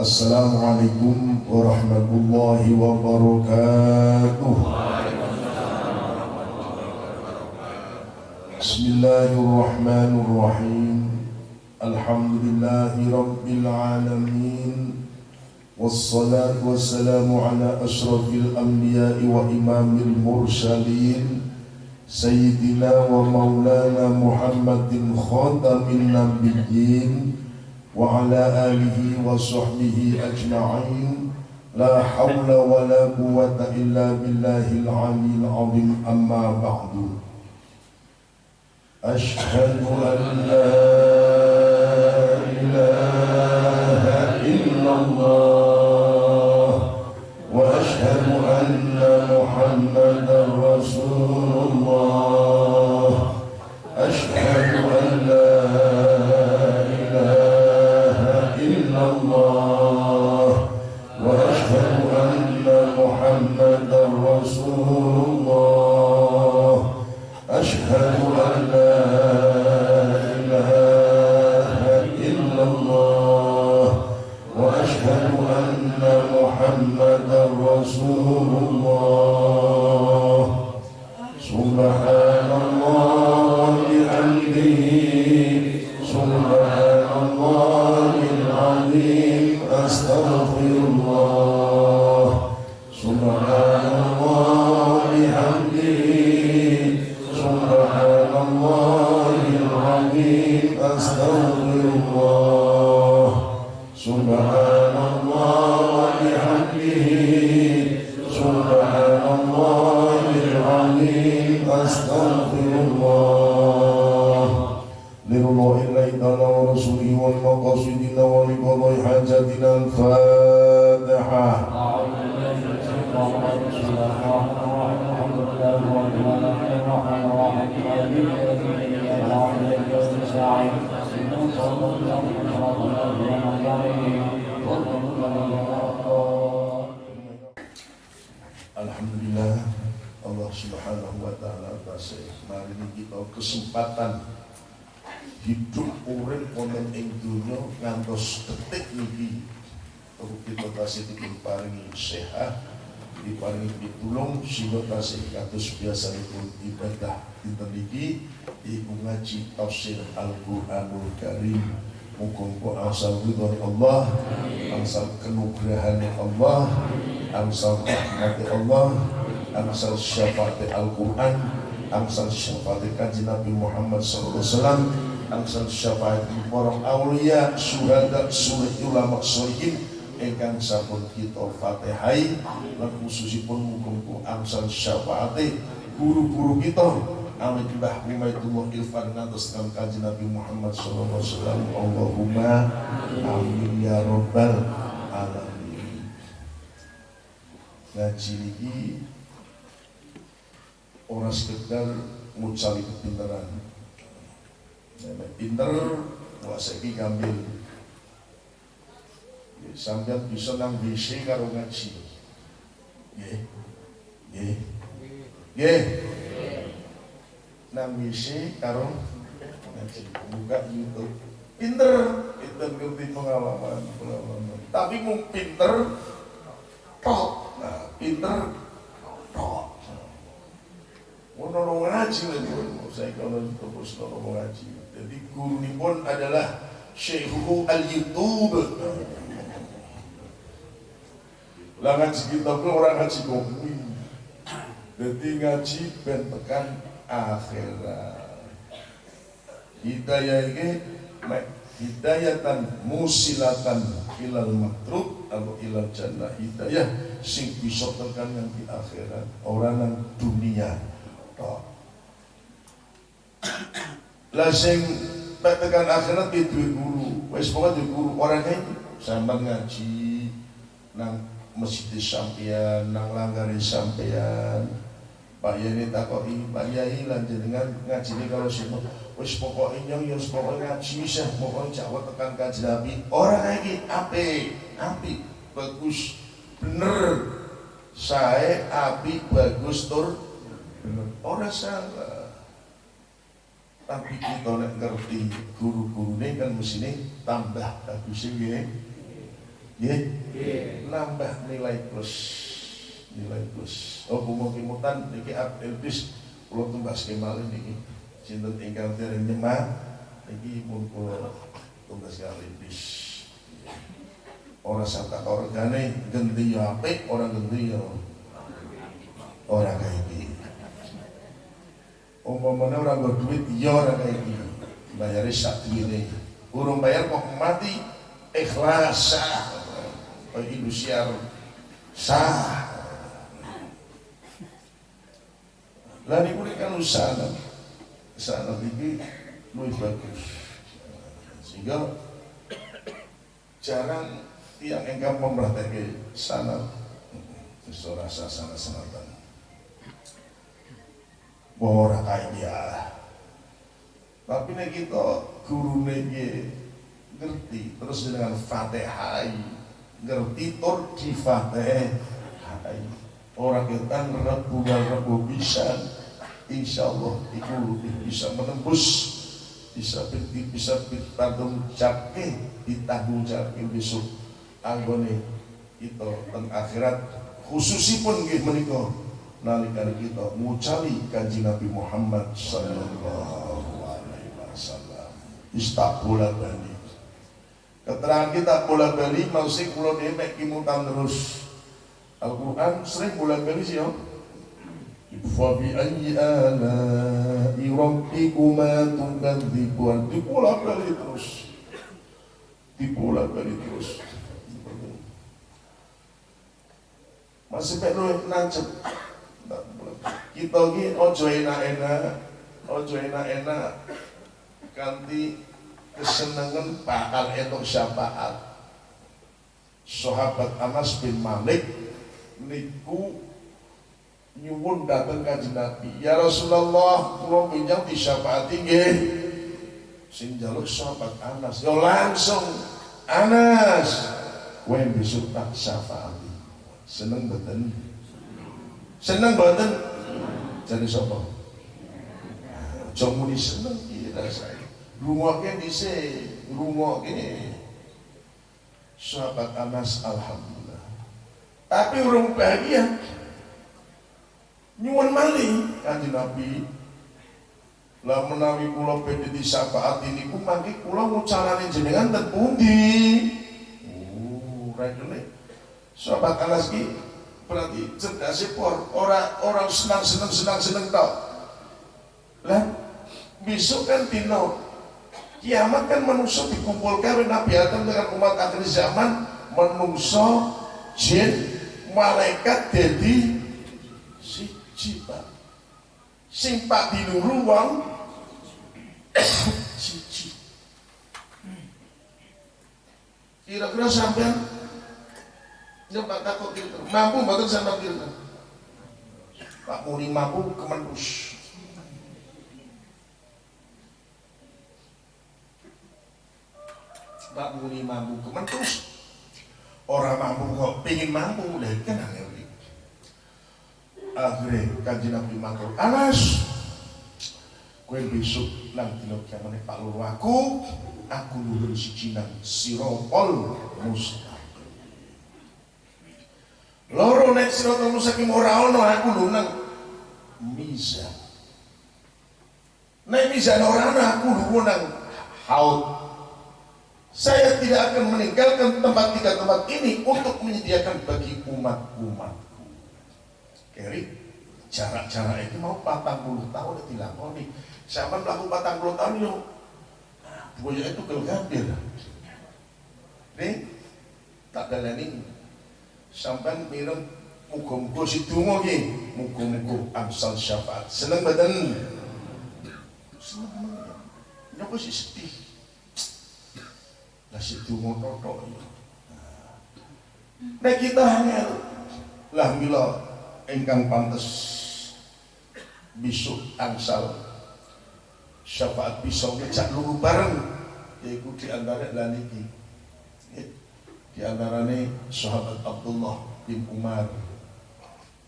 السلام عليكم ورحمة الله وبركاته. بسم الله الرحمن الرحيم. الحمد لله رب العالمين. والصلاة والسلام على أشرف الأنبياء وإمام المرسلين. سيدنا ومولانا محمد خاتم النبيين. وعلى آله وصحبه أجمعين. لا حول ولا قوة إلا بالله العلي العظيم. أما بعد. أشهد أن لا إله إلا الله. وأشهد أن محمدا رسول الله. Kesempatan Hidup urip wonten ing dunya ngantos detik niki kita tasih diparingi sehat diparingi pitulung sehingga tasih kados biasanipun ibadah dinten niki iku ngaji tafsir Al-Qur'anul Karim. Muga-muga asal ridho Allah Angsal kenugrahan Allah Angsal rahmat Allah Angsal syafaat Al-Quran Angsal syafaat kanji Nabi Muhammad SAW Angsal syafaat para awliya Suhada, sulit ulama solihin Engkang sampun kita fatihai Dan khususipun muga-muga angsal syafaat Guru-guru kita Amin Mbah Umaydullah Ilfan ngantos dengan kaji Nabi Muhammad SAW Allahumma amin ya Rabbal alamin. Ngaji ini Orang sekedar ngucali kepinteran Nek pinter Wasa ini ngambil Ya, Sambil bisa nang WC karo ngaji. Ye Ye Ye nang WC karo ngaji. Buka YouTube pinter pinter ngerti pengalaman pengalaman. Tapi mau pinter tok. Nah pinter mau nolong ngaji lagi mau saya kalau terus nolong ngaji jadi guru ini pun adalah Syekhu al YouTube lah ngaji kita pun orang ngaji kopi jadi ngaji ben tekan akhirat. Hidayah ini hidayatan musilatan ilal matruk atau ilal jannah. Hidayah sing bisa tekan yang di akhirat. Orang yang dunia lah sing tekan akhirat di duwe guru. Wis pokoke duwe guru. Orang ini sampean ngaji nang masjid sampeyan nang langgare sampeyan. Pak Yai takoki, Pak Yai lan jenengan ngajine kalau sing wis pokoke nyong ya wis pokoke ngaji wis pokoke Jawa tekan kaji Nabi. Ora iki apik, apik, bagus, bener. Sae apik, bagus tur bener. Ora salah. Tapi kita nek ngerti guru-gurune kan mesine tambah bagus nggih. Nggih. Nambah nilai plus. Nilai plus. Oh mugi-mutan niki Abdul bis kula tumbas kemal niki. Sinten ingkang dereng nyemah niki pun kula tumbas kali bis. Ora saka organe genti ya apik, ora genti ya ora kaya iki. Umpamane ora nggo duit ya ora kaya iki. Bayare sak duwite. Urung bayar kok mati ikhlas sah. Siar sah. Lah niku kan usaha sana iki luwih bagus. Sehingga jarang tiang engkau memperhatikan sana rasa sana senatan ora kaya tapi nek kita guru ngerti terus dengan fatihah ngerti tur di fatihah orang kita rebu rebu bisa insya Allah itu bisa menembus bisa bisa bertanggung jawab ditanggung jawab besok. Anggone itu dan akhirat khususipun nggih menika nalika kita ngucali kanji Nabi Muhammad sallallahu alaihi wasallam. Istabola bali keterangan kita bola bali masih kula dhewe kimutan terus. Al-Quran sering bola bali sih ya. Fa bi ayyi ala'i rabbikuma tukadzibuan. Dibola bali terus. Dibola bali terus. Masih perlu nancep kita ini ojo enak-enak ojo enak-enak. Ganti kesenangan bakal etok syafaat. Sahabat Anas bin Malik niku nyuwun datang kaji Nabi. Ya Rasulullah kula pinjam di syafaat sing jaluk sahabat Anas. Yo langsung Anas. Kowe besok tak syafaat seneng betul seneng boten jadi sapa? Aja muni seneng iki rasane rungokke dhisik rungokke sahabat Anas alhamdulillah. Tapi urung bahagia. Nyuwun malih kanjeng Nabi. Lah menawi kula badhe disapaati niku mangke kula ngucarane jenengan ten pundi oh rene sahabat Anas ki berarti cerdas por orang orang senang senang senang senang tau. Lah besok kan dino. Kiamat kan manusia dikumpulkan Nabi Adam dengan umat akhir zaman manusia jin malaikat jadi si pak. Sing pak di ruang siji. Kira-kira sampai Nyoba takut gitu. Mampu betul sama gitu. Pak Muni mampu kemenus. Pak Muni mampu kemenus. Orang mampu kok pingin mampu udah kan angel Akhirnya kaji Nabi matur Anas Kue besok nang dino kiamane Pak Loro aku aku nurun si Cina sirotol mustaqim loro nek siratal mustaqim ora ono aku lho nang mizan nek mizan ora aku lho nang haud. Saya tidak akan meninggalkan tempat tiga tempat ini untuk menyediakan bagi umat-umatku. Keri jarak-jarak itu mau 40 tahun dilakoni. Siapa melakukan 40 tahun yo. Buaya itu kalau gambir nih tak ada ini sampai minum muga-muga si ki muga-muga angsal syafaat. Seneng badan nyapa sih sedih? Lah si donga totok ya. Nek kita hanya lah mila ingkang pantes besok angsal syafaat bisa ngejak lugu bareng yaitu di antara lan iki di antaranya sahabat Abdullah bin Umar.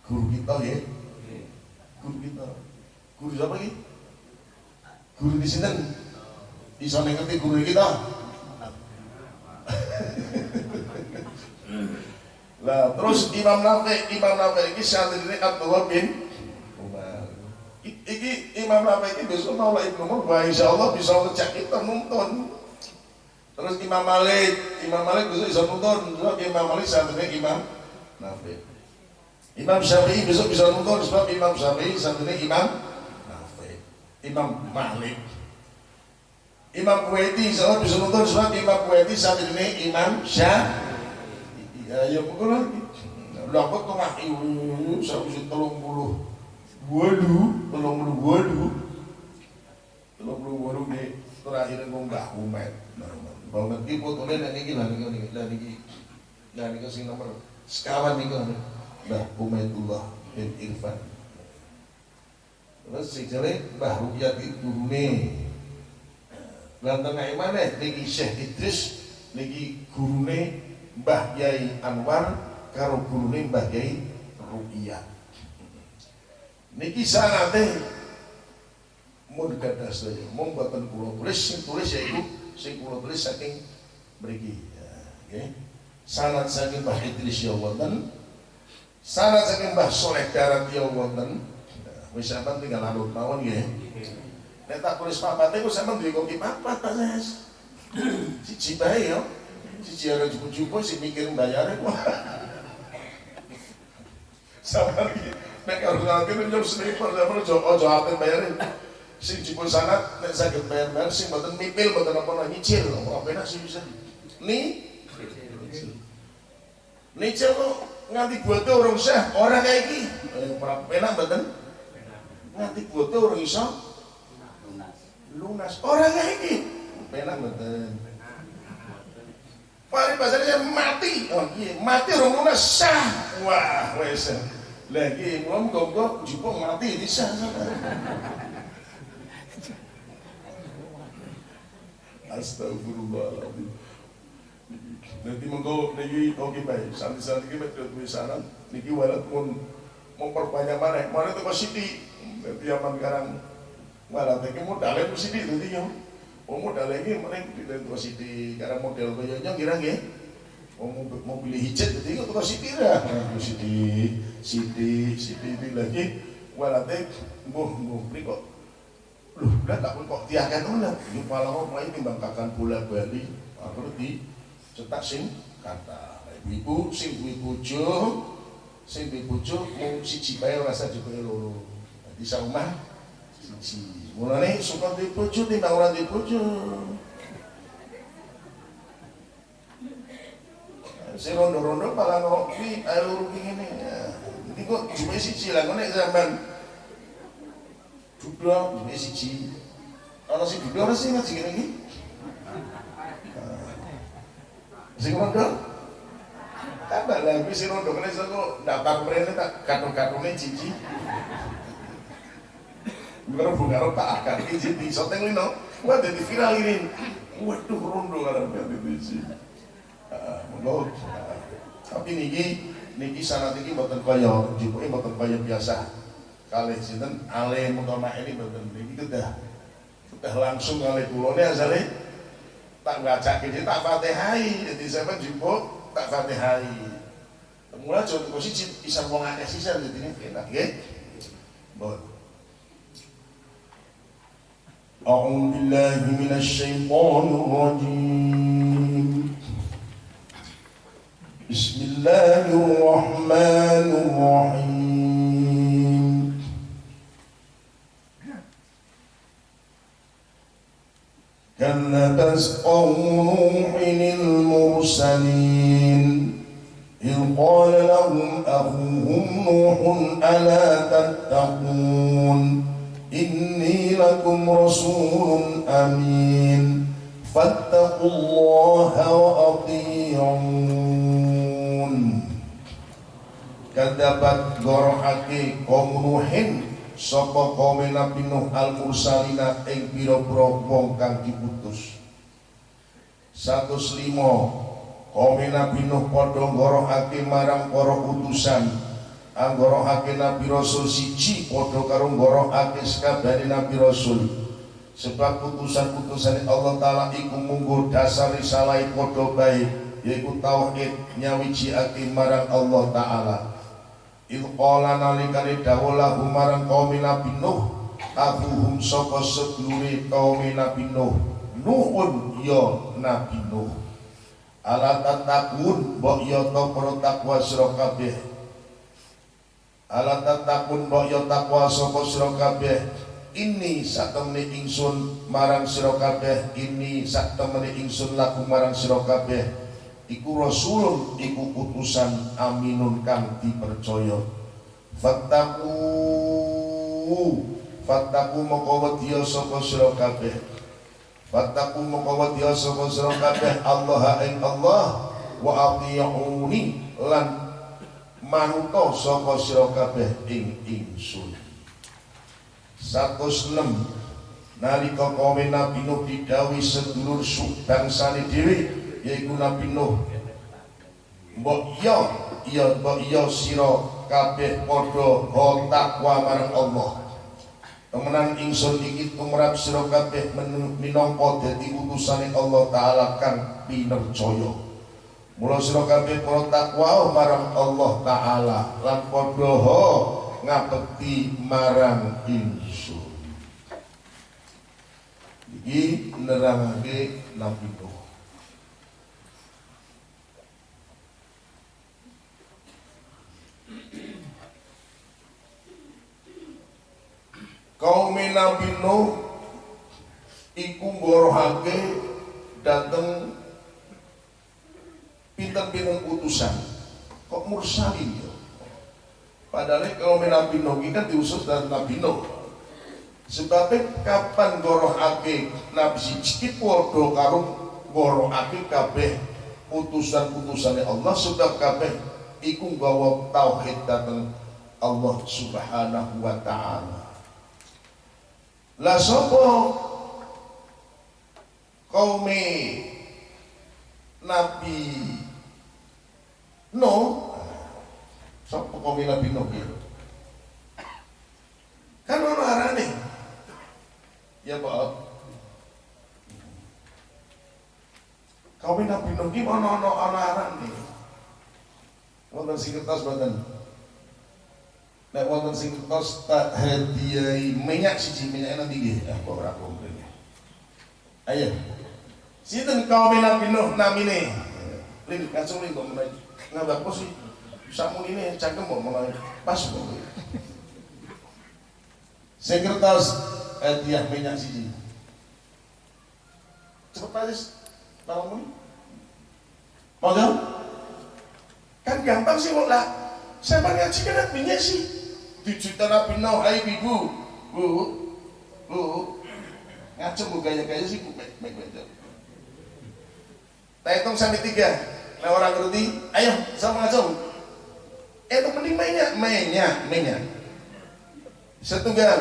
Guru kita ya. Guru kita. Guru siapa lagi? Guru di sini. Bisa ngerti guru kita? Lah terus Imam Nafi, Imam Nafi iki santrine Abdullah bin Umar. I- Iki Imam Nafi iki besok mau Ibnu Umar, wah insyaallah bisa ngecek kita nonton. Terus Imam Malik, Imam Malik besok bisa nonton, sebab Imam Malik santrine Imam Nafi. Imam Syafi'i besok bisa nonton sebab Imam Syafi'i santrine Imam Nafi. Imam Malik. Imam Kuwaiti insyaallah bisa nonton sebab Imam Kuwaiti santrine Imam Syafi'i. Ya, ya pokok lagi. Lah kok tengah ibu saya bisa tolong puluh walu, tolong puluh walu, tolong puluh walu nih terakhir ngomong mbah umet. Kalau nanti fotonya dan ini lah nih nih lah nih lah nih kasih nomor sekawan nih kan mbah umetullah bin Irfan. Terus si jelek mbah itu gurune. Lan tengah mana niki Syekh Idris niki gurune Mbah Yai Anwar karo gurune Mbah Yai Ruqiyah. Niki sanate mun gadah sedaya, mung boten kula tulis sing tulis yaiku sing kula tulis saking mriki. Ya, nggih. Sanad saking Mbah Idris ya wonten. Sanad saking Mbah Soleh Darat ya wonten. Nah, Wis sampean tinggal anut mawon nggih. Nek tak tulis papate ku sampean duwe kopi papat Pak Ses. Siji bae ya. Siji ora cukup-cukup sing mikir bayare kok. Sama lagi. Nek kalau nanti nyom sniper sampean ojo ojo ape bayare. Sing cukup sanat nek saged bayar-bayar sing mboten mipil mboten apa nyicil. Apa enak sih bisa. Ni Nyicil kok nganti buate orang sah, orang kayak iki. Eh, ora penak mboten. Nganti buate orang iso lunas. Orang kayak iki. Penak mboten. Paling pasarnya mati. Oh iya, mati orang lunas sah. Wah, wes. Lagi ngom gogok jupong mati di sana. Astagfirullahaladzim. Nanti mengko niki oke baik. Santi-santi kita tidak tulisanan. Niki walat pun memperbanyak mana. Mana itu kok. Nanti aman sekarang. Walat ini modalnya itu siti nanti ya. Oh modal ini mana di dalam siti. Karena model kayaknya kira nggih. Oh mau mau pilih hijat jadi itu kok siti dah. Nah, siti, siti, itu lagi. Walatnya, buh, buh, ini kok Loh, udah tak pun kok tiakan ulah. Ini palau mulai timbangkakan bola bali. Di cetak sing kata. Ibu sing duwe bojo, sing duwe bojo mung siji bae rasa juga loro. Dadi saumah siji. Mulane suka duwe bojo timbang ora duwe bojo. Sing rondo-rondo ngopi ae loro ki ngene. Iki kok cuma siji lah nek zaman Duduk, ini siji. Ana sing duduk ana sing ngaji ngene iki. Sing tambah lagi sing rondo kene saka daftar mrene tak katun-katune cici. Bukan bunga tak akan izin di soteng lino. Wah jadi viral ini. Waduh rondo kalau berarti cici. Monggo. Tapi niki niki sanat iki mboten kaya jupuke mboten kaya biasa Kalih sinten ale mutama ini mboten niki kedah kedah langsung kalih kula ne asale tak baca ini tak fatihai jadi sampean jupuk tak fatihai mulai contoh posisi bisa wong akeh sisa jadi ini enak nggih bon أعوذ بالله من الشيطان الرجيم بسم الله الرحمن الرحيم قوم نوح المرسلين. إذ قال لهم أخوهم نوح ألا تتقون؟ إني لكم رسول أمين. فاتقوا الله وأطيعون. كذبت غرحك قوم نوح sapa kaum Nabi Nuh al mursalina ing pira-pira wong 105 kaum Nabi Nuh padha ngorohake marang para utusan. Anggorohake Nabi Rasul siji padha karo ngorohake sakabehane Nabi Rasul. Sebab putusan-putusan Allah taala iku munggo dasar risalah padha bae yaiku tauhid nyawiji marang Allah taala. Il qala nalikane dawuh marang kaum Nabi Nuh abuhum sapa sedulure kaum Nabi Nuh Nuhun ya Nabi Nuh. Ala tatakun mbok ya ta para takwa sira kabeh. Ala tatakun mbok ya takwa sapa sira ini satemene ingsun marang sira ini satemene ingsun laku marang sira kabeh. Iku rasulun iku utusan aminun kang dipercaya. Fattaku fattaku moko wedya sapa sira Fattaku mengkawati sapa sira kabeh Allah ing Allah. Wa atiuni lan manuta sapa sira kabeh ing ingsun. 106 nalika kaum Nabi Nuh didhawuhi sedulur bangsane dhewe yaiku Nabi Nuh. Mbok iya iya mbok iya sira kabeh padha takwa marang Allah Temenan ingsun iki tumrap sira kabeh minangka dadi utusane Allah taala kang pinercaya. Mula sira kabeh para takwa marang Allah taala lan padha ngabekti marang ingsun. Iki nerangake Nabi kaum Nabi Nuh iku ngorohake dateng pinten-pinten utusan kok mursalin ya? Padahal kaum Nabi Nuh ini kan diusus dari Nabi Nuh sebabnya kapan ngorohake Nabi siji? Podo karo ngorohake kabeh utusan-utusannya Allah sebab kabeh iku nggawa tauhid dateng Allah Subhanahu wa taala lah sapa kaume Nabi No sapa kaume Nabi No ya? Kan ono arane. Ya Pak. Kaume Nabi No ki ono ono arane. Wonten sing kertas mboten Nek wonten sing tos tak hadiahi minyak siji minyak nanti nggih. Ah kok ora komplain. Ayo. Sinten kaum Nabi Nuh namine? Lin kacung lin kok mulai ngabak pos sih. Sakmunine cangkem kok mulai pas kok. Sekretaris hadiah minyak siji. Cepet aja tolong muni. Monggo. Kan gampang sih kok lah. Saya ngaji kan minyak sih dijuta Nabi Nuh, hai ibu, bu, bu, ngacem bu gaya-gaya sih bu, baik baik baik. Kita hitung sampai tiga. Nah orang ngerti, ayo sama ngacem. Eh itu mending mainnya, mainnya, mainnya. Setunggal.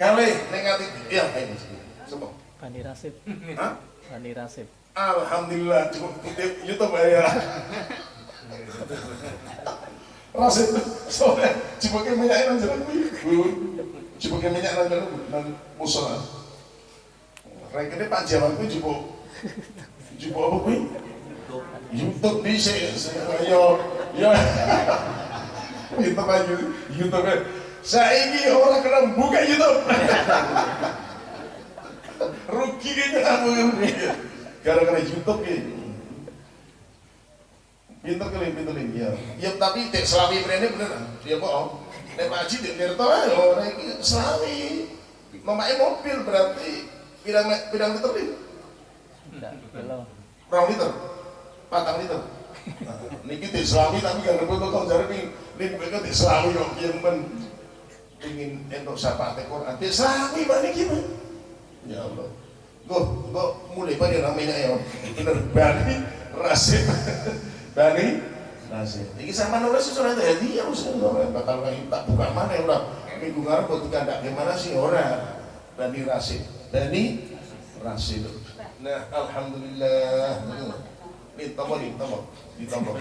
Kali negatif, iya ini semua. Bani Rasib. Hah? Bani Rasib. Alhamdulillah cukup YouTube ya. Rasid sore cipoke minyak nang jero kuwi. Cipoke minyak nang jero nang musola. Rekene Pak Jawan kuwi cipo. Cipo apa kuwi? YouTube bisa yo yo YouTube aja YouTube saiki orang kena buka YouTube rugi kayaknya kamu gara-gara YouTube ya Pinter kali, pinter kali. Ya, ya tapi dek selami mrene bener. Ya kok. Nek Pak Haji dek nirto ae ora iki selami. Nomake mobil berarti pirang pirang liter belum. Rong liter. Patang liter. Nah, niki dek selami tapi gak rebut kok jare ning ning kok dek selami kok piye men ingin entuk syafaat Quran. Dek selami Pak niki Ya Allah. Gue, gue mulai pada namanya ya, bener bani rasim. Bani nasib. Iki sama nulis surat hadiah usah ora bakal kayak tak buka mana ora. Minggu ngarep kok tidak gimana sih ora. Bani Rasid. Bani Rasid. Nah, alhamdulillah. Ini tombol ini tombol, di tombol.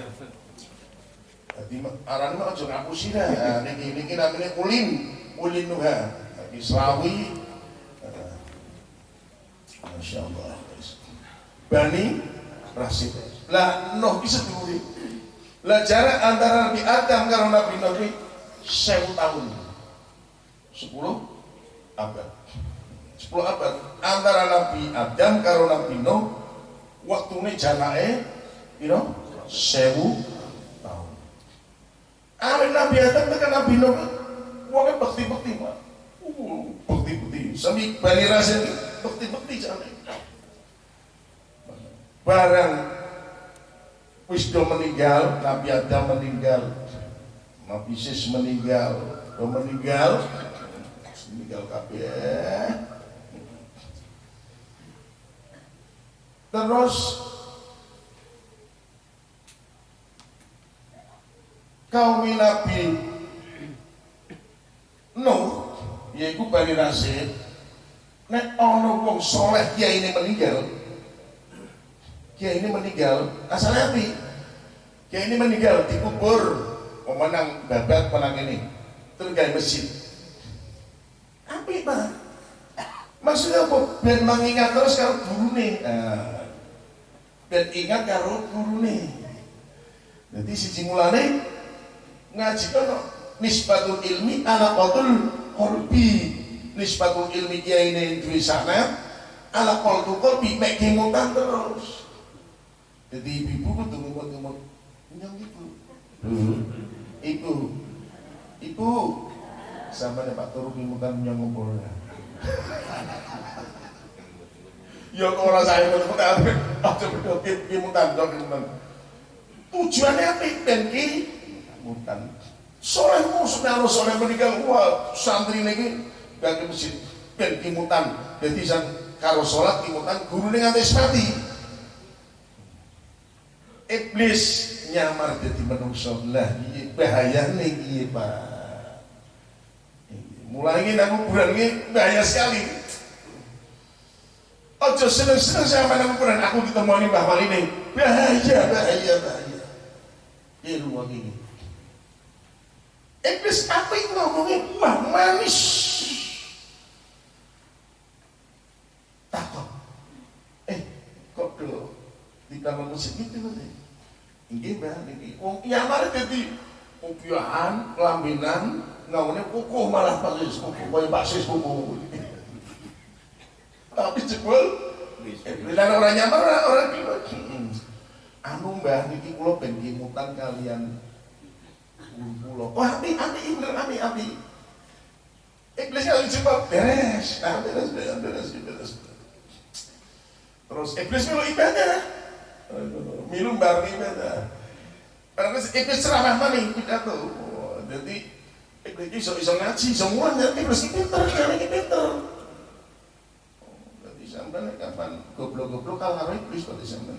Jadi aran mah aja ngapusi dah. Niki niki namanya ulin, ulin nuha. Islawi. Masya Allah. Bani Rasid. Lah Nuh ki sedulure. Lah jarak antara Nabi Adam karo Nabi ki 1000 tahun. 10 abad. 10 abad antara Nabi Adam karo Nabi Nuh waktune jarake piro? 1000 tahun. Awet Nabi Adam tekan Nabi Nuh wong bekti-bekti, Pak. Uh, bekti-bekti. Sami Bani Rasid bekti-bekti jane. Barang wis do meninggal, Nabi Adam meninggal, Nabi Sis meninggal, do meninggal, meninggal kabeh. Terus kaum Nabi Nuh, yaitu Bani Rasid, nek ono wong soleh kiai ini meninggal, kiai ini meninggal, asalnya api, kiai ini meninggal dikubur, pemenang babat menang ini, kayak masjid, api pak, maksudnya apa? Biar mengingat terus kalau guru nih, biar ingat karo nih, jadi si mulane ngaji kan nisbatul ilmi ala qatul qalbi. Nisbatul ilmi kiai ini duwe sana ala qaltu qalbi mek terus. Jadi ibu kudu ngomong-ngomong nyong ibu ibu. Ibu. Sama nih pak turu kemutan nyong ngumpul ya kok ora saya kok tapi aja bedok kemutan kemutan tujuannya apa? Ben ki kemutan Soleh musnah soleh meninggal. Wah santri ini gak ke masjid. Ben kimutan jadi san karo sholat kimutan guru ini nganti mati iblis nyamar jadi manusia lah bahaya nih pak. Mulai ini aku bulan ini bahaya sekali. Ojo seneng-seneng sama nang kuburan aku ditemani Mbah Wali ini bahaya bahaya bahaya. Iya rumah ini. Iblis apa yang ngomongnya mah manis. Takut. Eh, kok do kamar musik itu nanti? Ini bah, ini. Wong kiamar jadi upiahan, lambinan, ngawinnya kukuh malah pasis, kukuh kaya baksis kukuh. Tapi jebol, Iblis orang nyamar orang kilo. Anu mbah, niki kulo ben kimutan kalian pulau. Wah, api, api, bener, api, api. Iblis kalau jumpa beres, nah, beres, beres, beres, beres. Terus iblis milu ibadah, milu bareng ibadah. Karena iblis ceramah mana pidato. Jadi iblis iso iso ngaji, semua nanti iblis pinter, karena ini pinter. Jadi sampai kapan goblok-goblok kalah iblis pada sampai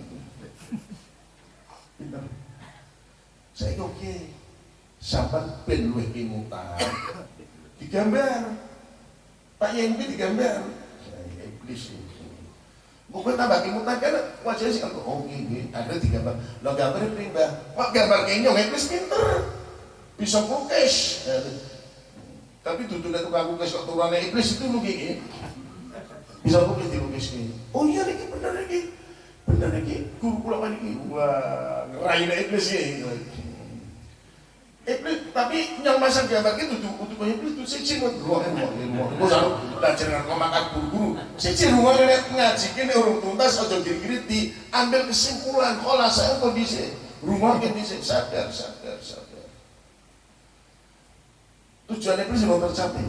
pinter. Saya oke. Sampai ben luwih kimutan digambar Pak Yengbi digambar iblis Bukan tambah kimutan kan wajahnya sih oh gini ada digambar lo gambar ini mbak kok gambar kenyong iblis pinter. Bisa kukis tapi tutup dari tukang kukis kok turunnya iblis itu lu gini. Bisa kukis dilukis ini oh iya ini bener ini. Bener ini. Guru pulang ini. Wah ngerahin iblis ini Iblis tapi yang masang gambar itu tuh untuk iblis itu siji mau ruang ruang ruang gue selalu belajar dengan kau makan guru-guru siji ruang ini ngaji ini urung tuntas atau kiri-kiri diambil kesimpulan kalau saya kondisi rumah ini sadar sadar sadar. Tujuan iblis mau tercapai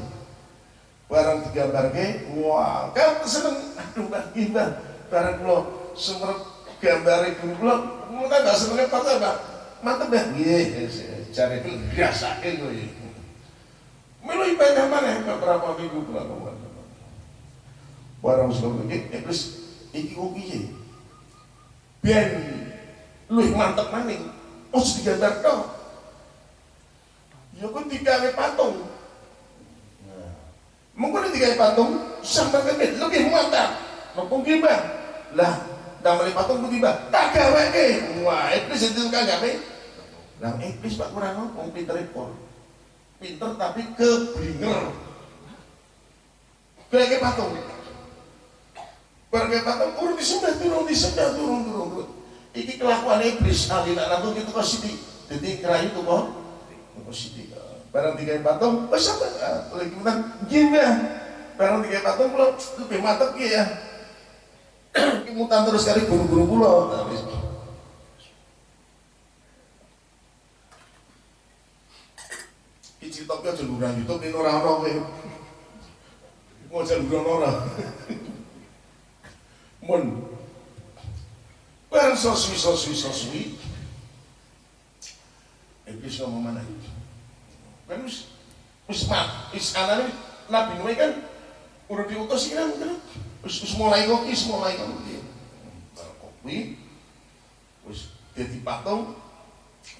barang digambar ke wah kan seneng aduh bang barang lo semerap gambar guru lo mau kan gak senengnya apa mantep dah iya cari itu biasa itu ya. Melu ibadah mana beberapa minggu belakangan. Barang sebelum ini iblis iki kok piye? Ben luwih mantep maning. Oh digambar tok. Ya kok digawe patung. Nah, mungkin digawe patung sampai ke lebih mantap. Mumpung gibah. Lah, damel patung ku tiba. Tak gawe Wah, itu kagak Nah, iblis Pak Kurang wong pinter pol. Pinter tapi keblinger. Kayak patung. Kaya patung urung disembah turun disembah turun turun turun. Iki kelakuan iblis ali nak nanggung itu kok sithik. Dadi kerayu tuh kok. Kok sithik. Barang tiga patung, wis apa? Lagi kemudian gini Barang tiga patung kula lebih mantep ki ya. Mutan terus kali guru-guru kula. Nah, Iki ki aja lurang YouTube ini ora ono kowe. Mau aja lurang ora. Mun Barang soswi soswi soswi Iblis ngomong mana itu? Kan wis wis mat, wis anane Nabi Nuh kan udah diutus kan kan wis mulai kok wis mulai dia. Kopi wis dadi patung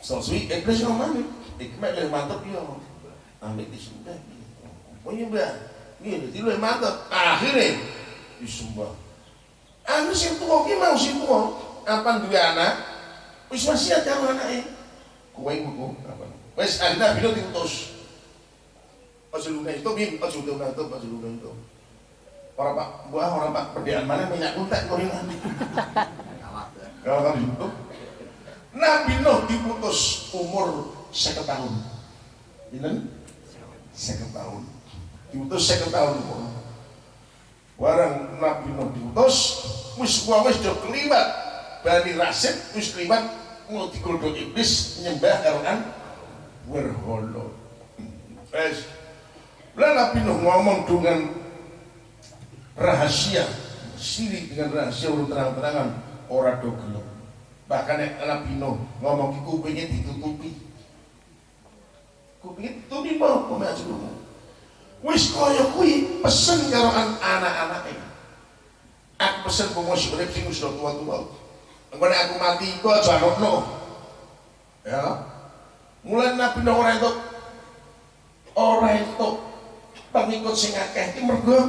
soswi iblis ngomong mana? Iki mek lebih mantep yo. Ambil disembah. Oh nyembah. Ini jadi lebih mantep. Akhirnya disembah. Anu sing tuwa ki mau sing tuwa, apa duwe anak, wis wasiat karo anake. Kowe ngono apa? Wis akhirnya bino diutus. Aja lupa itu bin, aja lupa itu, aja lupa itu. Orang pak buah, orang pak perdian mana minyak kuntek kau ini. Kalau kan itu, Nabi Nuh diputus umur seket tahun. Ini seket tahun. Diputus seket tahun umur. Warang Nabi Nuh diutus, wis wong wis do keliwat. Bani Rasid wis keliwat mau digodhog iblis nyembah karoan berhala. Wes. Lah Nabi Nuh ngomong dengan rahasia, siri dengan rahasia urut terang-terangan ora do gelem. Bahkan Nabi Nuh ngomong kupingnya ditutupi. Mau kok aja ngomong. Wis kaya kuwi pesen karo anak-anake. Aku pesen pengurus urip sing wis tua-tua. Engko nek aku mati iku aja ono. Ya. Mulai Nabi Nuh ora entuk ora entuk pengikut sing akeh iki mergo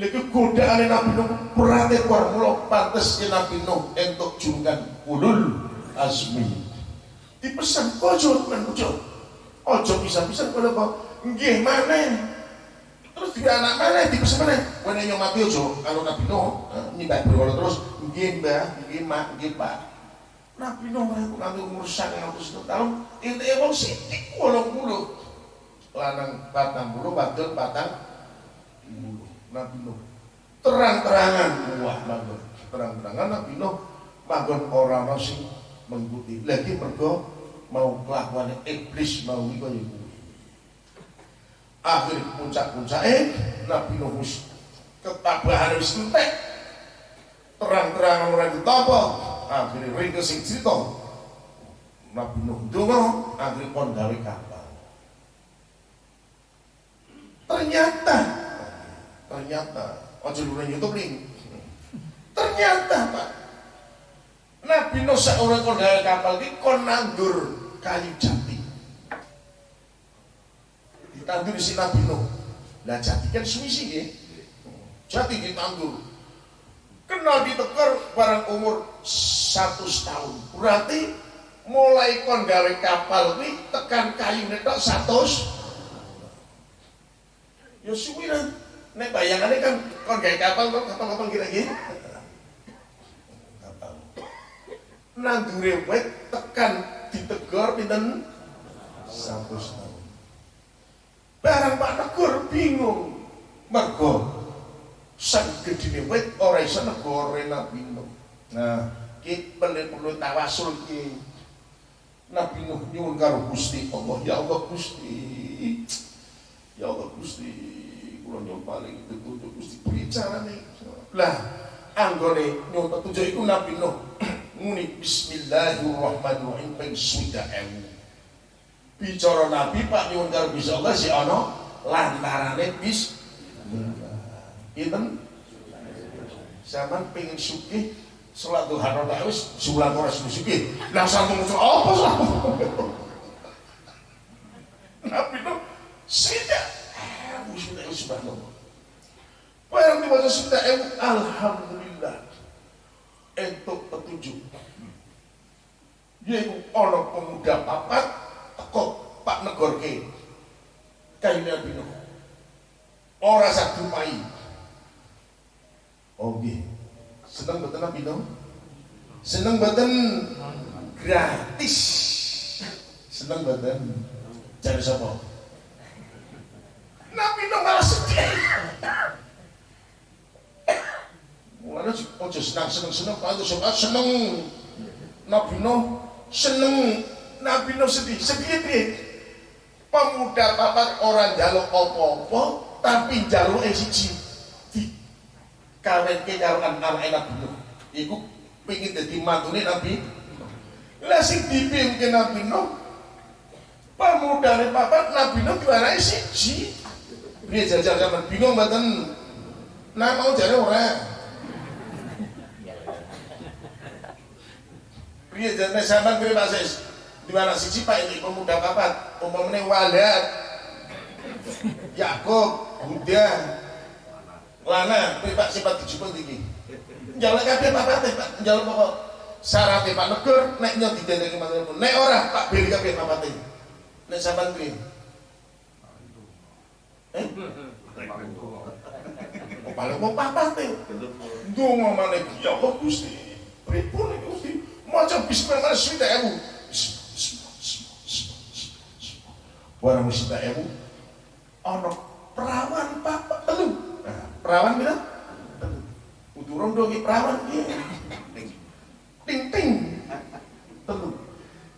lha iku godaane Nabi Nuh berarti kuar mula pantes Nabi Nuh entuk julukan ulul azmi. Dipesan ojo men ojo. Ojo bisa-bisa kowe apa? Nggih maneh. Terus tiga anak mana dipesan mana? Kowe yang mati ojo kalau Nabi Nuh nyembah berhala terus nggih Mbah, nggih Mak, nggih Pak. Nabi Nuh aku nanti umur 100 tahun, itu wong sithik 80. Lanang patang bulu, wadon patang bulu. Nabi Nuh terang-terangan wah manggon terang-terangan Nabi Nuh manggon ora ana sing mengikuti. Lagi mergo mau kelakuan iblis mau iku ya. Akhir puncak-puncake Nabi Nuh ketabahan wis entek. Terang-terangan ora ditapa. Akhirnya ring sing cerita. Nabi Nuh ndonga akhirnya kon gawe kapal. Ternyata ternyata aja luren YouTube link. Ternyata Pak Nabi Nuh seorang kon gawe kapal iki kon nandur kayu jati. Ditandur si Nabi Nuh. Lah jati kan suwi ya. Jati ditandur. Kenal ditekar barang umur satu tahun. Berarti mulai kon kapal kuwi tekan kayu netok satu Ya suwi kan. Nek bayangannya kan kon kapal kok kapal-kapal kira-kira nandure wit tekan ditegor pinten? Satu tahun barang Pak Negor bingung. Mergo sang gedine wit ora iso negore Nabi Nuh. Nah ki perlu tawasul ki Nabi Nuh nyuwun karo Gusti Allah. Ya Allah Gusti. Ya Allah Gusti. Kula nyuwun paling itu Gusti. Bicara nih lah anggone nyuwun petunjuk iku Nabi Nuh muni bismillahirrahmanirrahim ping swida ewu bicara nabi pak nyuwun karo bisa Allah si ana lantarane bis Pinten? Zaman pengen sugih salat duha rakaat wis sulan ora sugih. Lah sambung apa sambung? Nabi itu sida. Wis wis subhanallah. Barang dibaca sida alhamdulillah entuk petunjuk yaitu ono pemuda papat teko pak negorke nabi Nuh ora dupai Oh nggih. Seneng mboten Nabi Nuh? Seneng mboten gratis. Seneng mboten? Jare sapa? Nabi Nuh malah sedih. Mulane ojo seneng-seneng kalau suka seneng Nabi Nuh seneng Nabi Nuh sedih. Sedih piye? Pemuda papat orang jaluk apa-apa tapi jaluk siji. Di kawin ke karo anak Nabi Nuh. Iku pengen jadi mantune Nabi lah sing dipimpin Nabi Nuh pemuda papat Nabi Nuh juara siji. Dia jajal zaman bingung mboten? Nah mau jare ora Piye jane sampean kira Pak Sis? Di mana siji Pak ini pemuda papat, umpamane Walad, Yakub, Buddha, Lana, kuwi Pak sifat dijupuk iki. Njaluk kabeh papate Pak, njaluk pokok syaratnya Pak Negur nek nyok didendeki manten Nek ora Pak beli kabeh papate. Nek sampean piye? Eh? Oh, paling mau papate. Ndonga maneh ya Allah Gusti. Pripun iki? Maca bismillah swidak ewu. Barang swidak ewu. Ana perawan papa telu. Nah, perawan pira? Telu. Uturun dong perawan iki. Ting ting. Telu.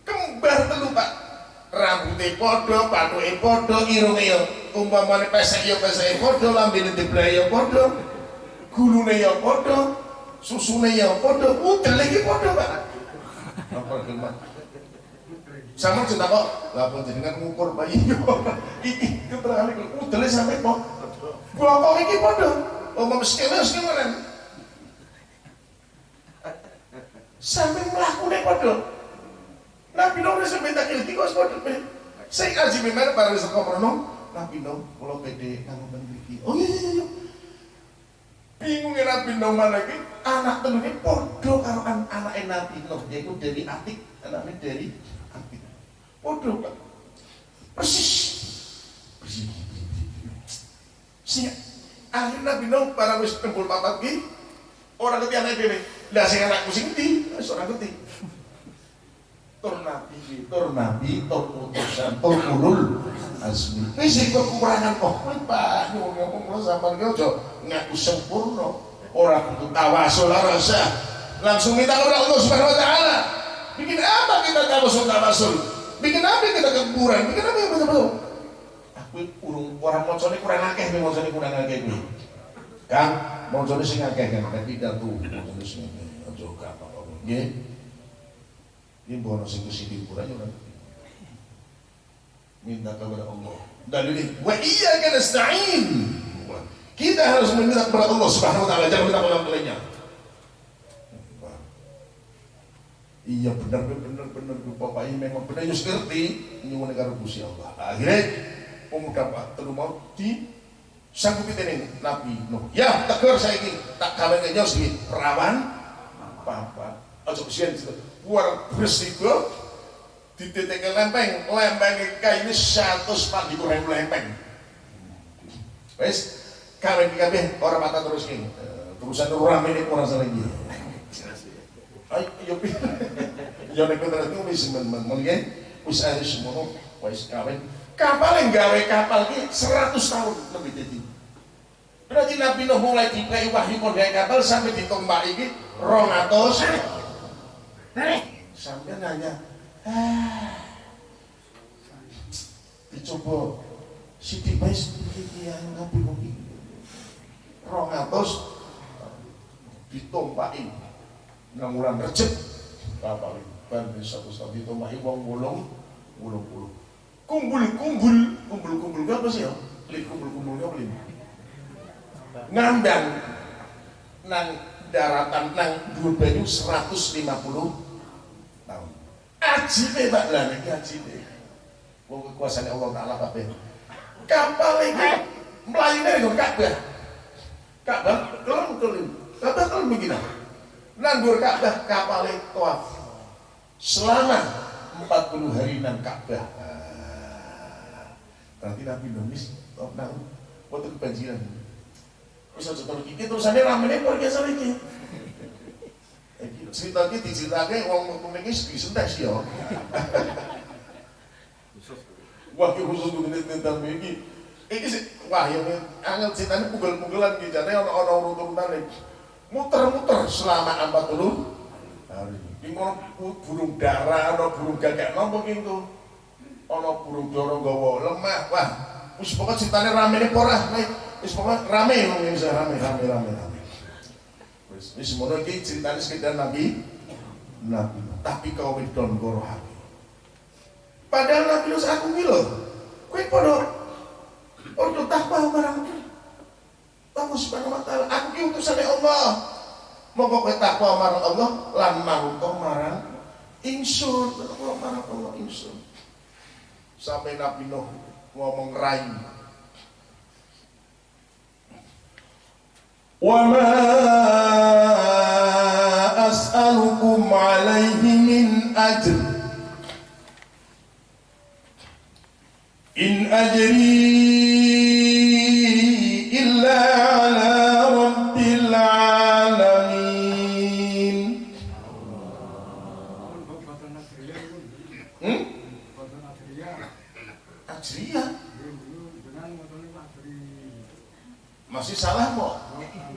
Kembar telu, Pak. Rambutnya podo, patuke podo, irunge yo umpamane pesek yo peseke podo, lambene diblahe yo podo. Gulune yo podo, susune yo podo, udel iki podo, Pak. Apa gelem? Sama cerita kok, lah pun jenengan ngukur bayi iki keterangan iki udele sampe kok. Bokok iki padha. Omong sekene wis kemarin. Sampe mlakune padha. Nabi Nuh wis minta kriti kok padha. Sing aji memang para wis kok merono, Nabi Nuh kula pede kanggo mriki. Oh iya iya iya. Bingung Nabi Nuh mana anak iki padha karo an anake Nabi Nuh yaiku dari Atik, anaknya dari Atik. Padha Pak. Persis. Persis. Sing akhirnya Nabi Nuh para wis tempul papat ki ora ngerti anake dhewe. Lah sing anakku sing ndi? Wis ora ngerti. Tur nabi, tur nabi, tur utusan, tur azmi. Wis kekurangan kok kowe Pak nyuwun ngomong kula sampean ki aja ngaku sempurna. Ora kudu tawasul ora usah. Langsung minta kepada Allah Subhanahu wa taala. Bikin apa kita tawasul tawasul? Bikin apa kita kuburan? Bikin apa yang betul-betul? Aku urung orang mocone kurang akeh, nih mocone kurang akeh kuwi. Kang, mocone sing akeh kan, tapi pidato mocone sing akeh. Aja apa-apa. Nggih. Ini bono sing ke sini kurang ora minta kepada Allah. Dan ini wa iyyaka nasta'in. Kita harus meminta kepada Allah Subhanahu wa taala, jangan minta kepada lainnya. Iya benar benar benar Bapak ini memang benar yus ngerti nyuwun karo Gusti Allah. Akhirnya pemuda Pak telu mau di sanggupi tening Nabi Nuh. Ya tegur saya ini tak ke nyos perawan papa. Aja kesian luar bersiko di titik lempeng lempeng kayak ini satu sepat di kurang lempeng. Wes kawin kabeh orang mata terus ini terusan orang ini kurang lagi. Ay, yo pi. Yo nek terus itu wis men-men wis ada semua wis kawin. Kapal yang gawe kapal ki 100 tahun lebih jadi. Berarti Nabi Nuh mulai dikai wahyu kondai kapal sampai ditombak iki 200 sampai nanya ah, dicoba Siti Bais iki yang Nabi Nuh iki? 200 ditombaki nang wulan Recep kapal ban satu satu ditombaki wong wolong wolong puluh kumpul kumpul kumpul kumpul apa sih ya? Lip kumpul kumpulnya apa lip ngandang nang daratan nang dua banyu 150 ajibe Pak lah niki ajibe wong kekuasaan Allah taala kabeh kapal iki mlayune nggon Ka'bah. Ka'bah kelem Ka'bah kelem begini nandur Ka'bah kapal tawaf selama 40 hari nang Ka'bah. Berarti Nabi Nuh tawaf nang waktu kebanjiran. Wis aja terus terusane ramene kok biasa iki. Iki cerita iki diceritake wong metu niki disentes ya. Wah, iki khusus menit tentang iki. Iki sih, wah ya angel ceritanya pugel-pugelan iki jane ana ana urut-urutane. Muter-muter selama 40 hari. Iki burung dara, ana burung gagak nopo ki itu. Ana burung dara gawa lemah. Wah, wis pokoke ceritane ramene ora, wis pokoke rame bisa rame rame rame rame. Wis ngono iki ceritane sekedar Nabi Nabi, tapi kau wedon karo hati. Padahal Nabi Yunus aku lho. Kowe padha padha takwa marang Allah Subhanahu wa taala. Aku ki utusane Allah. Monggo kowe takwa marang Allah lan mangko marang ingsun. Takwa marang Allah ingsun. Sampai Nabi Nuh ngomong rai. وما أسألكم عليه من أجر إن أجري إلا على رب العالمين Hmm? Masih salah kok.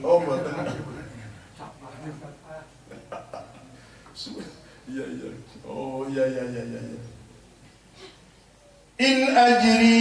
Oh mboten iya iya. Oh iya iya iya iya iya. in ajri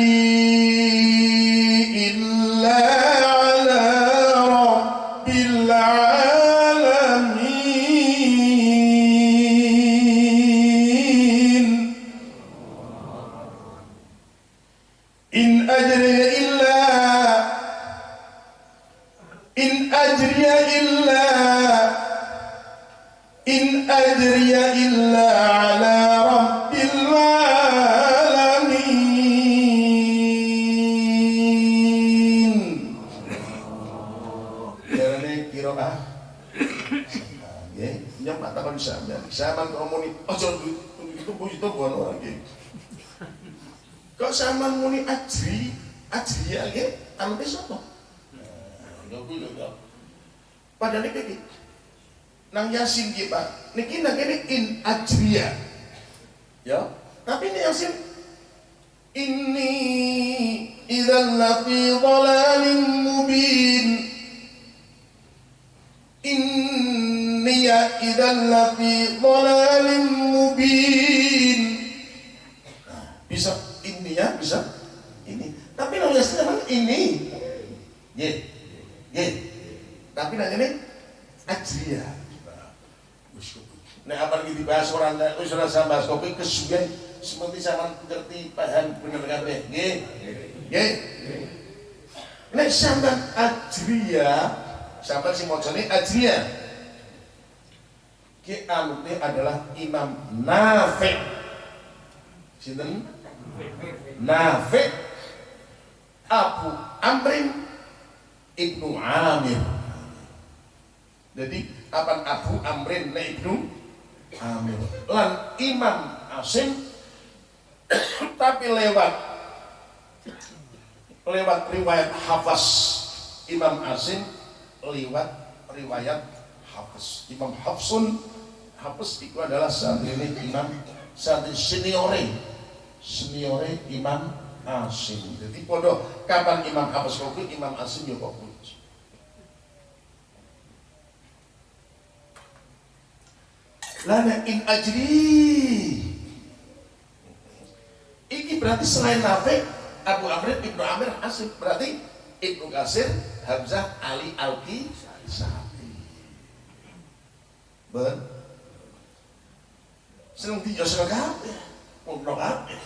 bahas kopi kesuwen seperti sama ngerti paham bener kabeh. Nggih. Nggih. Nek sampean ajriya, sampean sing macane ajriya. Ki anute adalah Imam Nafi. Sinten? Nafi. Abu Amrin Ibnu Amir. Jadi apa Abu Amrin Ibnu Amir. Lan Imam Asim tapi lewat lewat riwayat Hafaz Imam Asim lewat riwayat Hafaz Imam Hafsun Hafaz itu adalah saat ini Imam saat ini seniore seniore Imam Asim. Jadi podo kapan Imam Hafaz kopi Imam Asim yo kopi. Lana in ajri. Iki berarti selain Nafek, Abu Amr Ibnu Amir Hasib berarti Ibnu Kasir, Hamzah, Ali Alki, Sapi. Ben. Seneng di seneng Kabe Wong Kabe.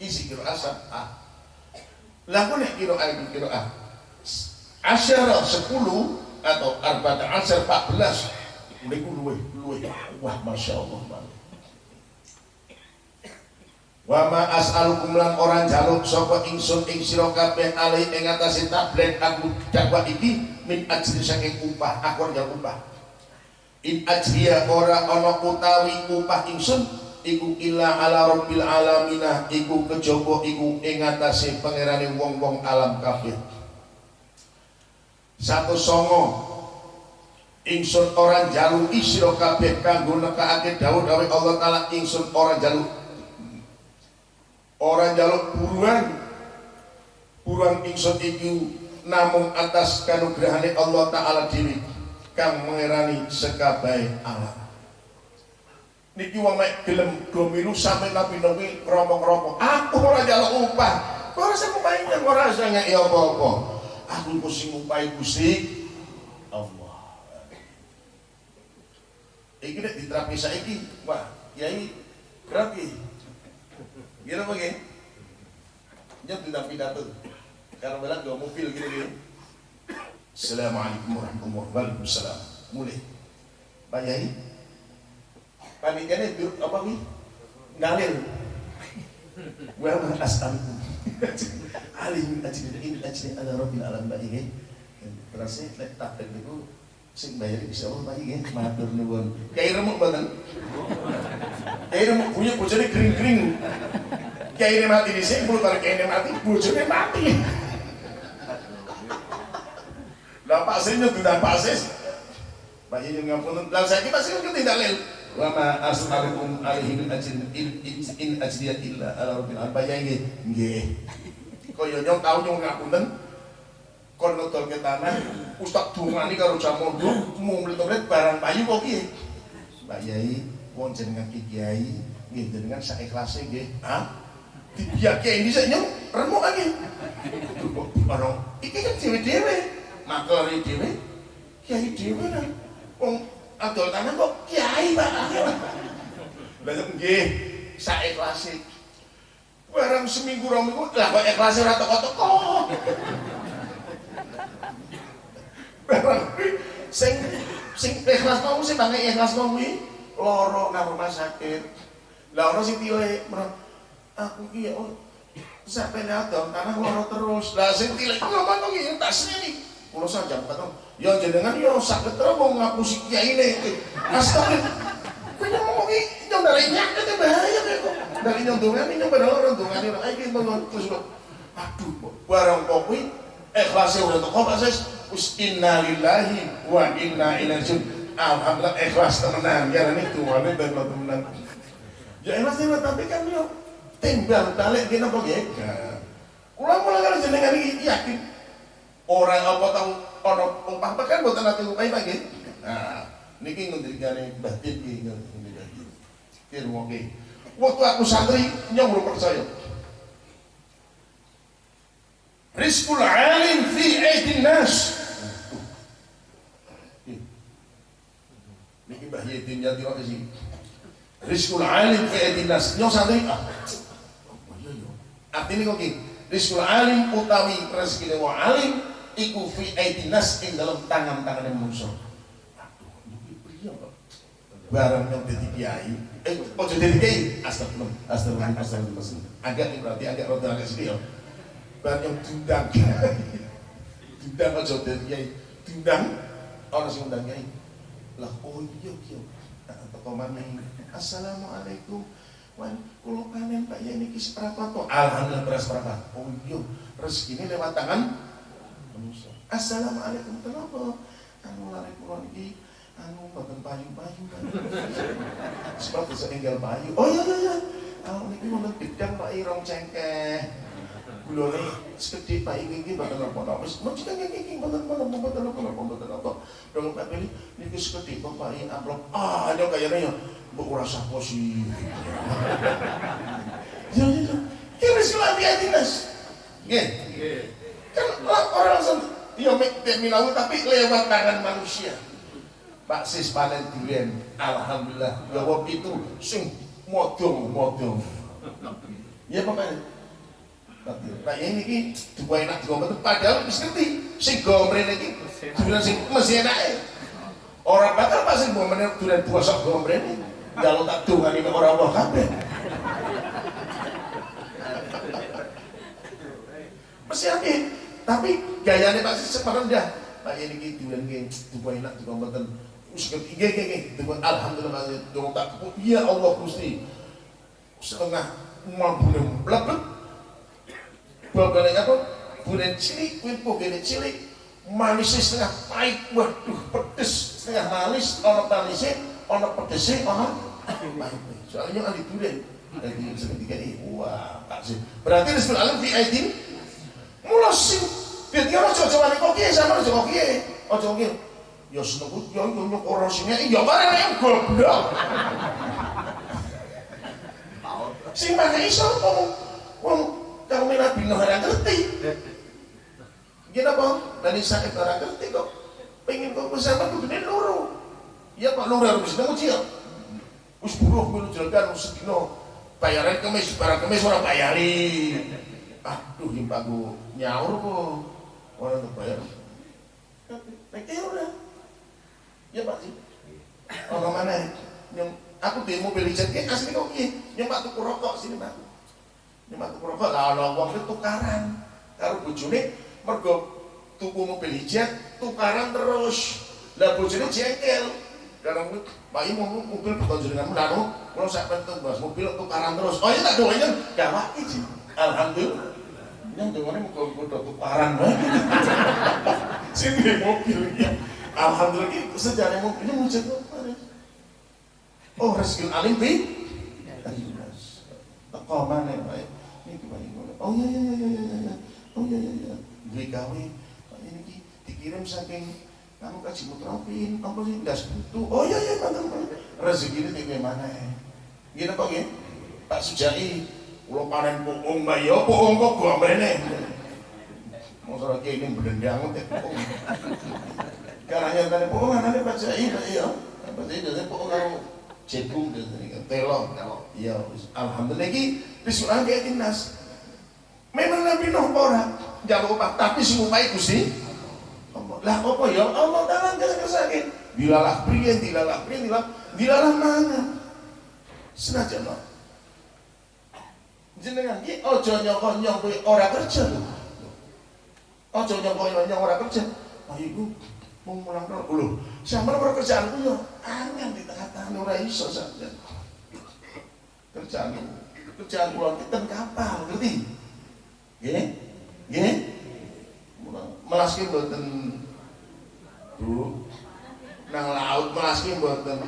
Isi kira asap ah. Lah nih nek kira ae kira ah. Asyara 10 atau 14 14 mriku luwe luwe wah masya Allah banget Wa ma as'alukum lan orang jaluk sapa ingsun ing sira kabeh ali ing atase tablet aku dakwah iki min ajri saking upah aku ora ya upah. In ajriya ora ana utawi upah ingsun iku illa ala rabbil alaminah iku kejaba iku ing atase pangerane wong-wong alam kabeh. Satu songo ingsun orang jalu isiro kabeh kanggo nekake dawuh-dawuh Allah taala. Ingsun orang jalu orang jaluk buruan buruan ingsun iki namung atas kanugrahane Allah taala dhewe kang mengerani sekabai alam. Niki wong mek gelem do milu sampe nabi-nabi romong-romong aku ora jaluk upah. Ora sing upahe ora sing ngeki apa-apa. Aku iku sing upahe Gusti Allah iki nek diterapi saiki wah yai gratis Gila gini? Nyet tidak pidato. Karena bilang dua mobil gitu gitu. Assalamualaikum warahmatullahi wabarakatuh. Mulai. Pak Yai. Panitianya itu apa nih? Ngalir. Wa ma as'alukum. Alim ajri in ajri ala rabbil alam Pak Yai. Terasa lek tak itu sing bayar bisa Allah Pak Yai. Matur nuwun. Kayak remuk banget. Kayak remuk punya bojone kering-kering. Kiai ini mati di sini, bulu tarik kiai ini mati, bujurnya mati. Lah Pak Sri itu tidak Pak Sis. Pak Ini ngapun, dan saya kita sih tidak lel. Wa ma as'alukum alaihi min ajrin in in ajriya illa ala rabbil alamin. Yai nggih. Kaya nyong tau nyong ngapunten kon ngetol ke tanah ustaz dungani karo jamondo mau mletoret barang payu kok piye Pak Yai wong jenengan ki kiai nggih jenengan saikhlasé nggih. Ha dibiake ini saya nyong remuk lagi. Orang iki kan dewe makler dewe kiai dewe kan wong adol tanah kok kiai pak. Banyak nggih saikhlasé barang seminggu rong minggu lah kok ikhlasé ora teko-teko sing sing ikhlas mau sing banget ikhlas mau kuwi? Loro nang rumah sakit. Lah ono sing tiwe aku ki oh sampai nyadong karena loro terus. Lah sing tilik ngomong kok iki tak seni kula saja kata ya jenengan yo sakit terus mau ngapusi kiai ini astagfirullah. Kowe ngomong iki yo dari nyakit bahaya kok. Dari nyondongan ini pada orang dongan ini ayo kita terus aduh barang kuwi ikhlasnya udah toko Pak Sis us inna lillahi wa inna ilaihi alhamdulillah ikhlas temenan. Ya ini tuane dan temenan ya ikhlas temenan tapi kan yo timbang balik kita ya kula mulai karo jenengan iki yakin. Orang apa tau ana umpah kan mboten ate upah Pak nggih nah niki ngendikane Mbah Tip iki ngendikane kirungoke waktu aku santri nyong percaya Rizkul alim fi aidin nas. Niki Mbah Yedin jati wae sih. Rizkul alim fi aidin nas. Nyong santri ah. Artinya kok gini, rizkul alim utawi rezeki wong alim iku fi aidin nas ing dalam tangan-tangan manusia. Barang yang dadi kiai, eh ojo dadi kiai, astagfirullah, astagfirullah, astagfirullah. Agak berarti agak rada agak sedih ya yang diundang diundang aja dari kiai. Diundang orang sing undang kiai. Lah oh iya iya. Teko maneh assalamualaikum. Wan kulo panen Pak ya niki seberapa to alhamdulillah beras seberapa oh iya rezeki ini lewat tangan manusia. Assalamualaikum. Kenapa? Anu lari kulo niki anu mboten payu-payu sebab bisa tinggal payu. Oh iya iya iya. Anu niki wonten bidang Pak Irong cengkeh gulone segede Pak iki iki mboten apa-apa. Wis mesti iki iki mboten mboten mboten apa-apa mboten apa. Dong Pak Beli niki segede Pak iki amplop. Ah, ayo kayane ya mbok ora sapa sih. Ya ya. Kira sila dia dinas. Nggih. Kan orang langsung ya mek minau tapi lewat tangan manusia. Pak Sis panen durian, alhamdulillah. Ya wong itu sing modong-modong. Ya Pak Pak ini ki dua enak dua betul padahal wis ngerti sing gomren iki durian sing mesti enake. Orang bakal pas sing gomren durian bosok gomren kalau tak dongani nek ora Allah kabeh. Mesti ake tapi gayane pasti seperendah. Pak ini ki durian ki dua enak dua betul wis ngerti. Nggih nggih nggih. Alhamdulillah dong tak. Ya Allah Gusti. Setengah mambune mlebet Bapaknya apa? Bulan cilik, kuwi pogene cilik, manisnya setengah pahit waduh pedes setengah manis ono manisnya ono pedesnya ono pahit soalnya ahli durian jadi seketika ini wah pak sih berarti Rizkul Alim fi aidin mula sing jadi orang coba-coba nih kokie sama nih kokie oh kokie ya seneng ya ya nyok orang sini ya barang yang goblok. Sing mana iso wong kang Nabi Nuh ora ngerti Gini apa? Dari sakit orang ngerti kok. Pengen kok bersama kudune loro. Iya Pak loro harus sedang ujian. Wis buruh milu jelegan sedino bayaran kemis barang kemis ora bayari. Aduh himpaku nyaur kok. Orang tuh bayar. Nek ora. Ya Pak sih. Ono mana? Yang aku di mobil jet asli kok ki. Yang Pak tuku rokok sini Pak. Yang Pak tuku rokok lah ono wong tukaran. Karo bojone mergo tuku mobil hijab tukaran terus. Lah bojone jengkel. Karena Pak Ibu mau mobil beton jenengan. Lalu kalau saya penting bahas mobil tukaran terus. Oh iya tak doain gak waki sih alhamdulillah. Yang dengannya mau udah tukaran sini mobil ya alhamdulillah itu sejarah mobilnya muncul oh rezeki alim bi? Teko mana Pak ini Pak. Ibu oh iya iya iya iya iya oh iya iya iya. Duwe gawe ini ki dikirim saking kamu kasih mutrofin apa sih? Nggak sebutu oh iya iya mantan rezeki ini kayak mana ya gini kok ya Pak Sujai ulo panen pokong mbak. Ya pokong kok gua mbene masalah kayak ini berdendang teh pokong karena yang tadi pokong anaknya Pak Sujai iya. Pak Sujai dari pokong kalau jagung dan telong iya alhamdulillah ki. Disuruh kayak dinas Nabi Nuh orang jangan lupa tapi semua itu sih lah apa ya? Allah taala kesakit dilalah pria dilalah pria dilalah dilalah mana? Senajan no jenengan ki ojo nyoko nyoko ora kerja ojo nyoko nyoko ora kerja. Oh ibu mau mulang dulu loh sama nomor kerjaan ku yo angin di tengah-tengah ora iso saja kerjaan kerjaan pulang kita kapal ngerti gini gini melaski mboten Bu. Nang laut melaski mboten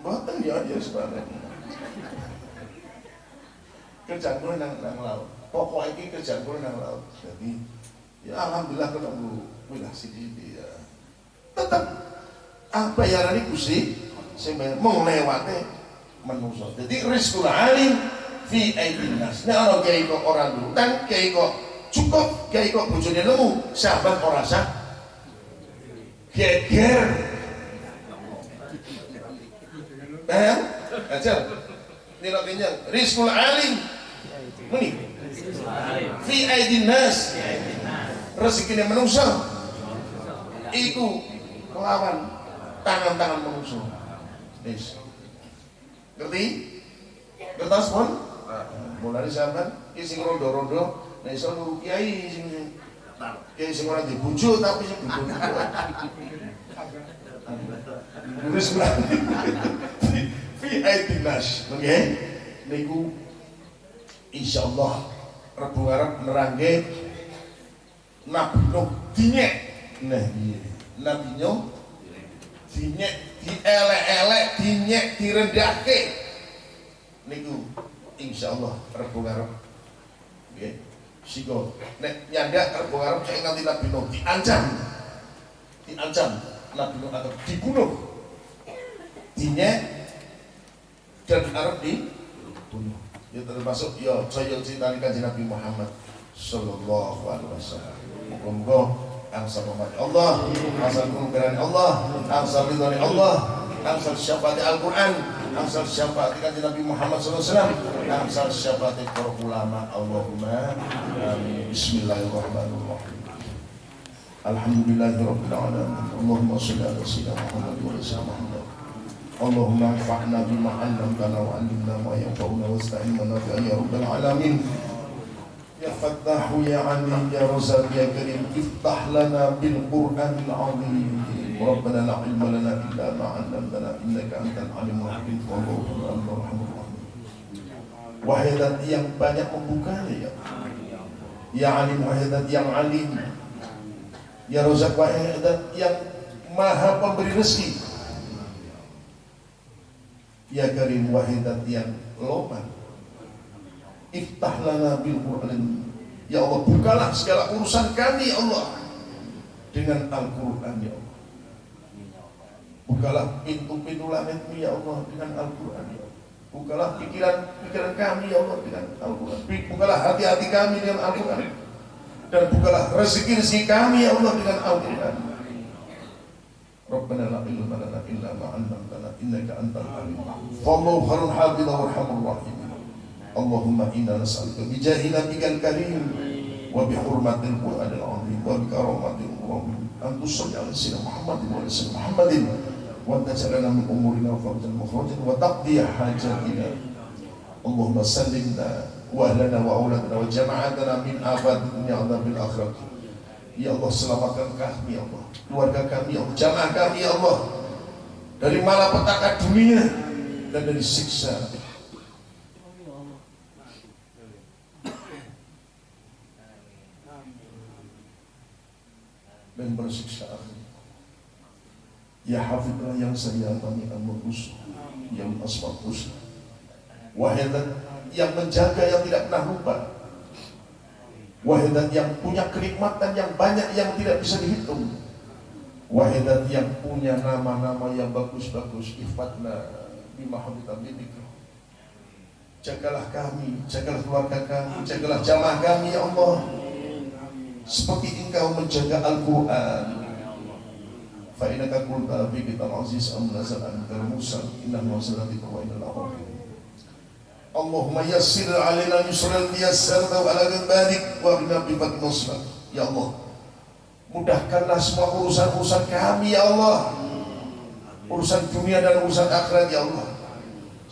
mboten ya ya sebenarnya kerjaan kula nang nang laut. Pokok iki kerjaan kula nang laut. Jadi ya alhamdulillah ketemu wilah sidi ya. Tetap apa ya ini gusti sing mau lewate menungso jadi rizkul alim fi nas nek ana kiai kok ora nurutang kiai kok cukup kiai kok bojone nemu sahabat ora sah. Geger. Eh aja nilai kenyang rizkul alim. Muni. Fi aidin nas. Rezekine menungso. Iku kelawan tangan-tangan menungso. Ngerti? Ngertos pun mulai sampean iki sing rondo-rondo nek iso nuru kiai sing kiai sing ora dibujuk tapi sing dibujuk Nulis berani fi aitinas oke niku insyaallah Rebu Arab nerangke Nabi Nuh dinyek nah iya Nabi Nuh dinyek dielek-elek dinyek direndahke niku insyaallah Rebu Arab nggih. Siko. Nek nyandak Rebu Arab saya nganti Nabi Nuh. Diancam. Diancam. Nabi Nuh atau dibunuh. Dinyek dan Arab dibunuh ya termasuk ya saya cerita kanjeng Nabi Muhammad sallallahu alaihi wasallam. Muga-muga angsal Allah angsal kemuliaan Allah angsal ridhani Allah angsal syafaat Al-Quran angsal syafaat kanjeng Nabi Muhammad sallallahu alaihi wasallam angsal syafaat para ulama Allahumma amin bismillahirrahmanirrahim Alhamdulillahirabbil alamin Allahumma shalli ala sayyidina Muhammad wa ala Muhammad اللهم انفعنا بما علمتنا وعلمنا ما ينفعنا واستعنا بنا يا رب العالمين يا فتاح يا عليم يا رزاق يا كريم افتح لنا بالقران العظيم ربنا لا علم لنا الا ما علمتنا انك انت العليم الحكيم والله انت الرحمن الرحيم Wahai zat yang banyak membuka ya Ya alim wahai zat yang alim Ya Rozak Wahidat yang maha pemberi rezeki Ya Karim Wahidat yang loman Iftah lana bil Qur'an Ya Allah bukalah segala urusan kami ya Allah Dengan Al-Quran ya Allah Bukalah pintu-pintu langitmu ya Allah dengan Al-Quran ya. Bukalah pikiran-pikiran kami ya Allah dengan Al-Quran. Bukalah hati-hati kami dengan Al-Quran. Dan bukalah rezeki-rezeki kami ya Allah dengan Al-Quran. Ilma lana illa 'allamtana innaka alim. Fallahu khairul hafidha warhamur rahim. Allahumma inna nas'aluka bi jahi nabiyil karim wa bi hurmatil qur'anil azim wa bi karamatil qur'an. An tusalli ala Allahumma sallimna wa ahlana wa auladana wa jama'atana min afat dunya adabil akhirah. Ya Allah selamatkan kami ya Allah. Keluarga kami ya Jamaah kami ya Allah. Dari malapetaka dunia Dan dari siksa. Dan bersiksa akhir Ya hafidlah yang saya kami amurus Yang asmal husna Wahai yang menjaga yang tidak pernah lupa. Wahidat yang punya kenikmatan yang banyak yang tidak bisa dihitung. Wahidat yang punya nama-nama yang bagus-bagus Ifatna bimahamidabidika Jagalah kami, jagalah keluarga kami, jagalah jamaah kami ya Allah. Seperti engkau menjaga Al-Quran Fa'inaka kulta fi kitab aziz am nazal an Musa Inna nuwasalati wa inna al Allahumma yassir alaina yusran yassarta ala barik wa bina bifat nusra ya Allah mudahkanlah semua urusan-urusan kami ya Allah urusan dunia dan urusan akhirat ya Allah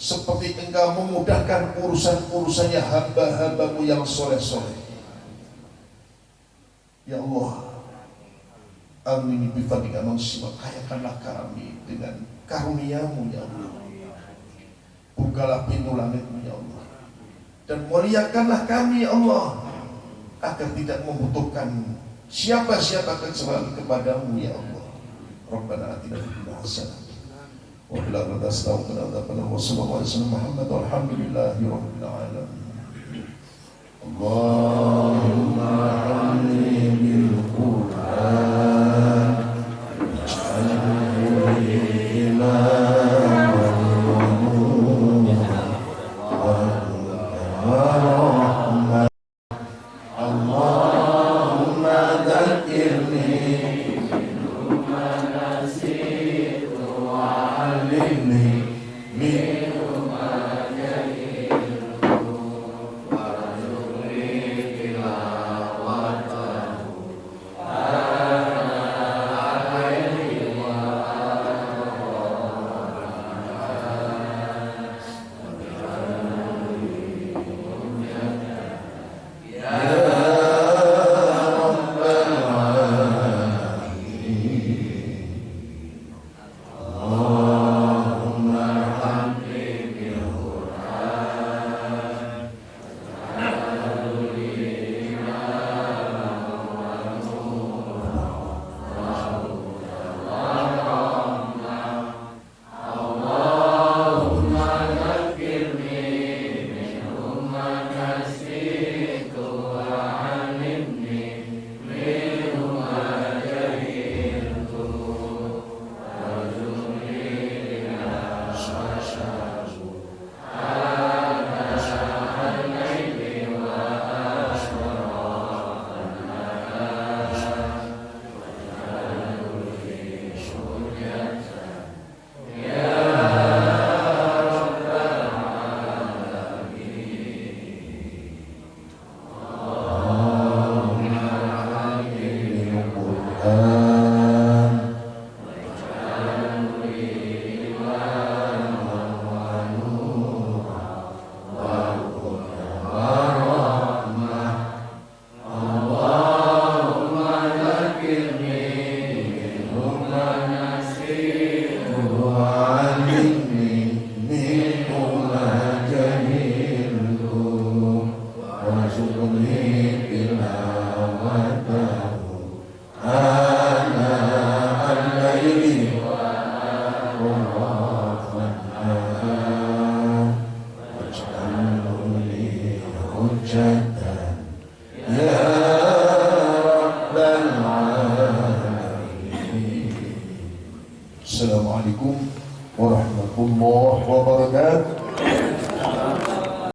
seperti engkau memudahkan urusan-urusannya hamba-hambamu yang soleh-soleh. ya Allah Amin. Bifadika manusia kayakanlah kami dengan karuniamu ya Allah. Bukalah pintu langitmu ya Allah. Dan muliakanlah kami ya Allah Agar tidak membutuhkan Siapa-siapa kecuali kepadamu ya Allah. Rabbana atina fid Muhammad Allahumma